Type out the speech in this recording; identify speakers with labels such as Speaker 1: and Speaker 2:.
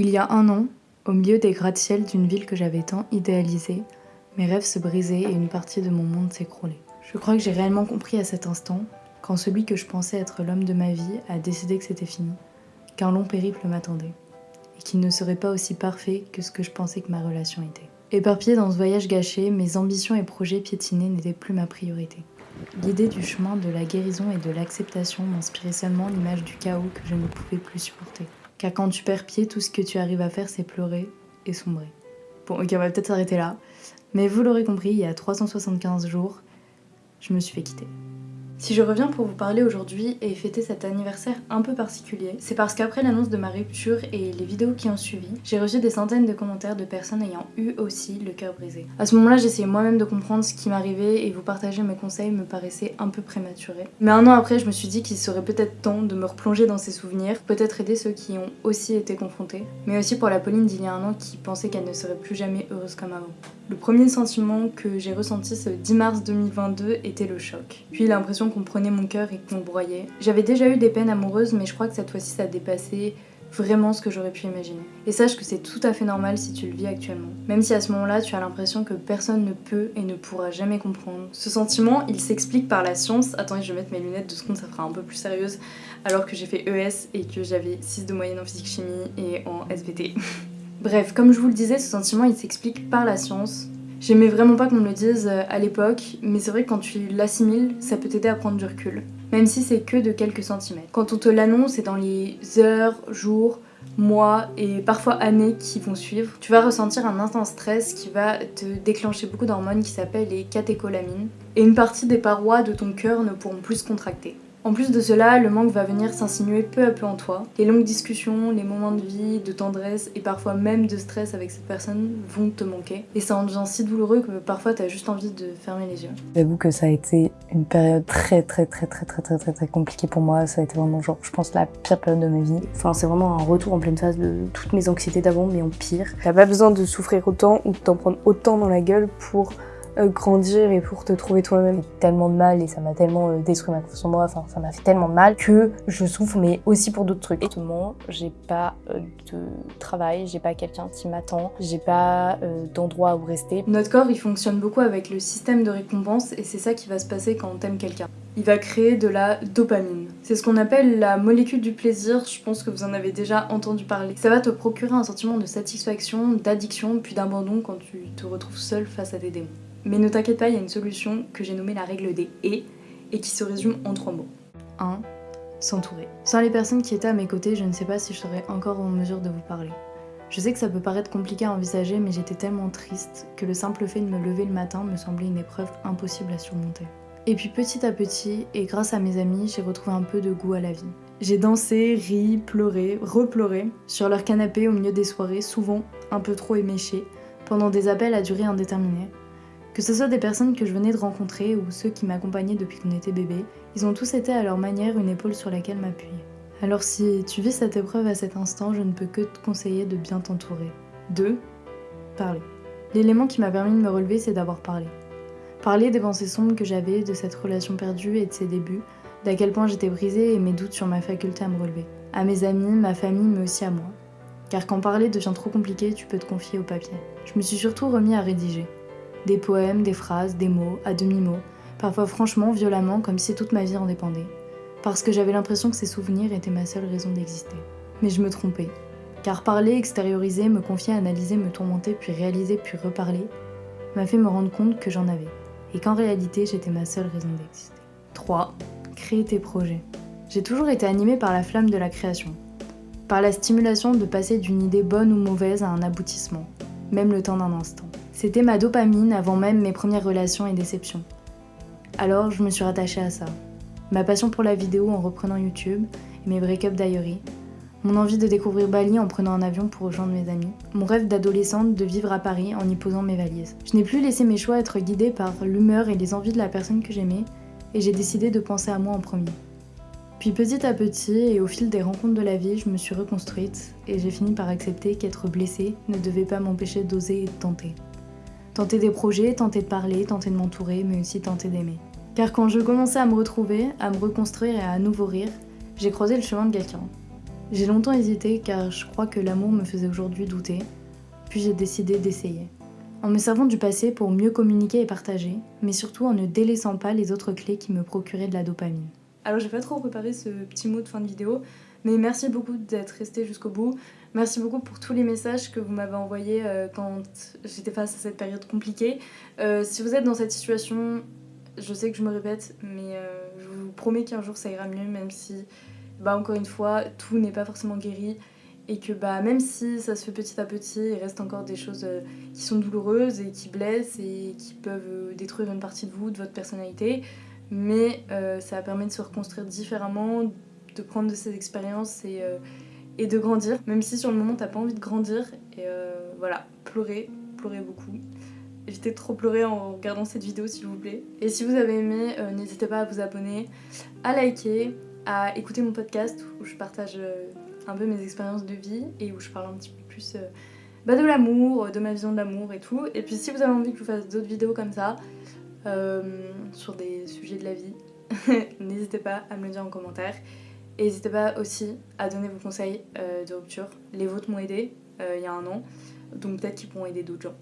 Speaker 1: Il y a un an, au milieu des gratte-ciels d'une ville que j'avais tant idéalisée, mes rêves se brisaient et une partie de mon monde s'écroulait. Je crois que j'ai réellement compris à cet instant, quand celui que je pensais être l'homme de ma vie a décidé que c'était fini, qu'un long périple m'attendait, et qu'il ne serait pas aussi parfait que ce que je pensais que ma relation était. Éparpillée dans ce voyage gâché, mes ambitions et projets piétinés n'étaient plus ma priorité. L'idée du chemin de la guérison et de l'acceptation m'inspirait seulement l'image du chaos que je ne pouvais plus supporter. Car quand tu perds pied, tout ce que tu arrives à faire, c'est pleurer et sombrer. Bon, ok, on va peut-être s'arrêter là. Mais vous l'aurez compris, il y a 375 jours, je me suis fait quitter. Si je reviens pour vous parler aujourd'hui et fêter cet anniversaire un peu particulier, c'est parce qu'après l'annonce de ma rupture et les vidéos qui ont suivi, j'ai reçu des centaines de commentaires de personnes ayant eu aussi le cœur brisé. À ce moment-là, j'essayais moi-même de comprendre ce qui m'arrivait et vous partager mes conseils me paraissait un peu prématuré. Mais un an après, je me suis dit qu'il serait peut-être temps de me replonger dans ces souvenirs, peut-être aider ceux qui ont aussi été confrontés, mais aussi pour la Pauline d'il y a un an qui pensait qu'elle ne serait plus jamais heureuse comme avant. Le premier sentiment que j'ai ressenti ce 10 mars 2022 était le choc, puis l'impression qu'on prenait mon cœur et qu'on broyait. J'avais déjà eu des peines amoureuses, mais je crois que cette fois-ci ça a dépassé vraiment ce que j'aurais pu imaginer. Et sache que c'est tout à fait normal si tu le vis actuellement. Même si à ce moment-là, tu as l'impression que personne ne peut et ne pourra jamais comprendre. Ce sentiment, il s'explique par la science. Attendez, je vais mettre mes lunettes de seconde, ça fera un peu plus sérieuse. Alors que j'ai fait ES et que j'avais 6 de moyenne en physique-chimie et en SVT. Bref, comme je vous le disais, ce sentiment, il s'explique par la science. J'aimais vraiment pas qu'on me le dise euh, à l'époque, mais c'est vrai que quand tu l'assimiles, ça peut t'aider à prendre du recul. Même si c'est que de quelques centimètres. Quand on te l'annonce, c'est dans les heures, jours, mois et parfois années qui vont suivre. Tu vas ressentir un intense stress qui va te déclencher beaucoup d'hormones qui s'appellent les catécholamines. Et une partie des parois de ton cœur ne pourront plus se contracter. En plus de cela, le manque va venir s'insinuer peu à peu en toi. Les longues discussions, les moments de vie, de tendresse et parfois même de stress avec cette personne vont te manquer. Et ça en devient si douloureux que parfois t'as juste envie de fermer les yeux.
Speaker 2: J'avoue que ça a été une période très très très très très très très très compliquée pour moi. Ça a été vraiment genre, je pense, la pire période de ma vie. Enfin, c'est vraiment un retour en pleine phase de toutes mes anxiétés d'avant, mais en pire. T'as pas besoin de souffrir autant ou de t'en prendre autant dans la gueule pour grandir et pour te trouver toi-même. tellement de mal et ça m'a tellement euh, détruit ma confiance en moi, enfin ça m'a fait tellement de mal que je souffre mais aussi pour d'autres trucs. Exactement, j'ai pas euh, de travail, j'ai pas quelqu'un qui m'attend, j'ai pas d'endroit où rester.
Speaker 1: Notre corps il fonctionne beaucoup avec le système de récompense et c'est ça qui va se passer quand on t'aime quelqu'un il va créer de la dopamine. C'est ce qu'on appelle la molécule du plaisir, je pense que vous en avez déjà entendu parler. Ça va te procurer un sentiment de satisfaction, d'addiction, puis d'abandon quand tu te retrouves seul face à des démons. Mais ne t'inquiète pas, il y a une solution que j'ai nommée la règle des et et qui se résume en trois mots. 1. S'entourer. Sans les personnes qui étaient à mes côtés, je ne sais pas si je serais encore en mesure de vous parler. Je sais que ça peut paraître compliqué à envisager, mais j'étais tellement triste que le simple fait de me lever le matin me semblait une épreuve impossible à surmonter. Et puis petit à petit, et grâce à mes amis, j'ai retrouvé un peu de goût à la vie. J'ai dansé, ri, pleuré, repleuré sur leur canapé au milieu des soirées, souvent un peu trop éméchées, pendant des appels à durée indéterminée, que ce soit des personnes que je venais de rencontrer ou ceux qui m'accompagnaient depuis qu'on était bébé, ils ont tous été à leur manière une épaule sur laquelle m'appuyer. Alors si tu vis cette épreuve à cet instant, je ne peux que te conseiller de bien t'entourer. 2. Parler. L'élément qui m'a permis de me relever, c'est d'avoir parlé. Parler des pensées sombres que j'avais, de cette relation perdue et de ses débuts, d'à quel point j'étais brisée et mes doutes sur ma faculté à me relever. À mes amis, ma famille, mais aussi à moi. Car quand parler devient trop compliqué, tu peux te confier au papier. Je me suis surtout remis à rédiger. Des poèmes, des phrases, des mots, à demi-mots, parfois franchement, violemment, comme si toute ma vie en dépendait. Parce que j'avais l'impression que ces souvenirs étaient ma seule raison d'exister. Mais je me trompais. Car parler, extérioriser, me confier, analyser, me tourmenter, puis réaliser, puis reparler, m'a fait me rendre compte que j'en avais. Et qu'en réalité, j'étais ma seule raison d'exister. 3. Créer tes projets. J'ai toujours été animée par la flamme de la création. Par la stimulation de passer d'une idée bonne ou mauvaise à un aboutissement, même le temps d'un instant. C'était ma dopamine avant même mes premières relations et déceptions. Alors je me suis rattachée à ça. Ma passion pour la vidéo en reprenant YouTube et mes break-up diary. Mon envie de découvrir Bali en prenant un avion pour rejoindre mes amis. Mon rêve d'adolescente de vivre à Paris en y posant mes valises. Je n'ai plus laissé mes choix être guidés par l'humeur et les envies de la personne que j'aimais et j'ai décidé de penser à moi en premier. Puis petit à petit et au fil des rencontres de la vie, je me suis reconstruite et j'ai fini par accepter qu'être blessée ne devait pas m'empêcher d'oser et de tenter. Tenter des projets, tenter de parler, tenter de m'entourer, mais aussi tenter d'aimer. Car quand je commençais à me retrouver, à me reconstruire et à nouveau rire, j'ai croisé le chemin de quelqu'un. J'ai longtemps hésité car je crois que l'amour me faisait aujourd'hui douter, puis j'ai décidé d'essayer. En me servant du passé pour mieux communiquer et partager, mais surtout en ne délaissant pas les autres clés qui me procuraient de la dopamine. Alors j'ai pas trop préparé ce petit mot de fin de vidéo, mais merci beaucoup d'être resté jusqu'au bout. Merci beaucoup pour tous les messages que vous m'avez envoyés euh, quand j'étais face à cette période compliquée. Euh, si vous êtes dans cette situation, je sais que je me répète, mais euh, je vous promets qu'un jour ça ira mieux, même si, bah, encore une fois, tout n'est pas forcément guéri. Et que bah, même si ça se fait petit à petit, il reste encore des choses qui sont douloureuses et qui blessent et qui peuvent détruire une partie de vous, de votre personnalité. Mais ça permet de se reconstruire différemment, de prendre de ces expériences et, euh, et de grandir, même si sur le moment t'as pas envie de grandir. Et euh, voilà, pleurer, pleurer beaucoup. Évitez de trop pleurer en regardant cette vidéo s'il vous plaît. Et si vous avez aimé, euh, n'hésitez pas à vous abonner, à liker, à écouter mon podcast où je partage un peu mes expériences de vie et où je parle un petit peu plus bah, de l'amour, de ma vision de l'amour et tout. Et puis si vous avez envie que je fasse d'autres vidéos comme ça, sur des sujets de la vie, n'hésitez pas à me le dire en commentaire. N'hésitez pas aussi à donner vos conseils euh, de rupture. Les vôtres m'ont aidé euh, il y a un an, donc peut-être qu'ils pourront aider d'autres gens.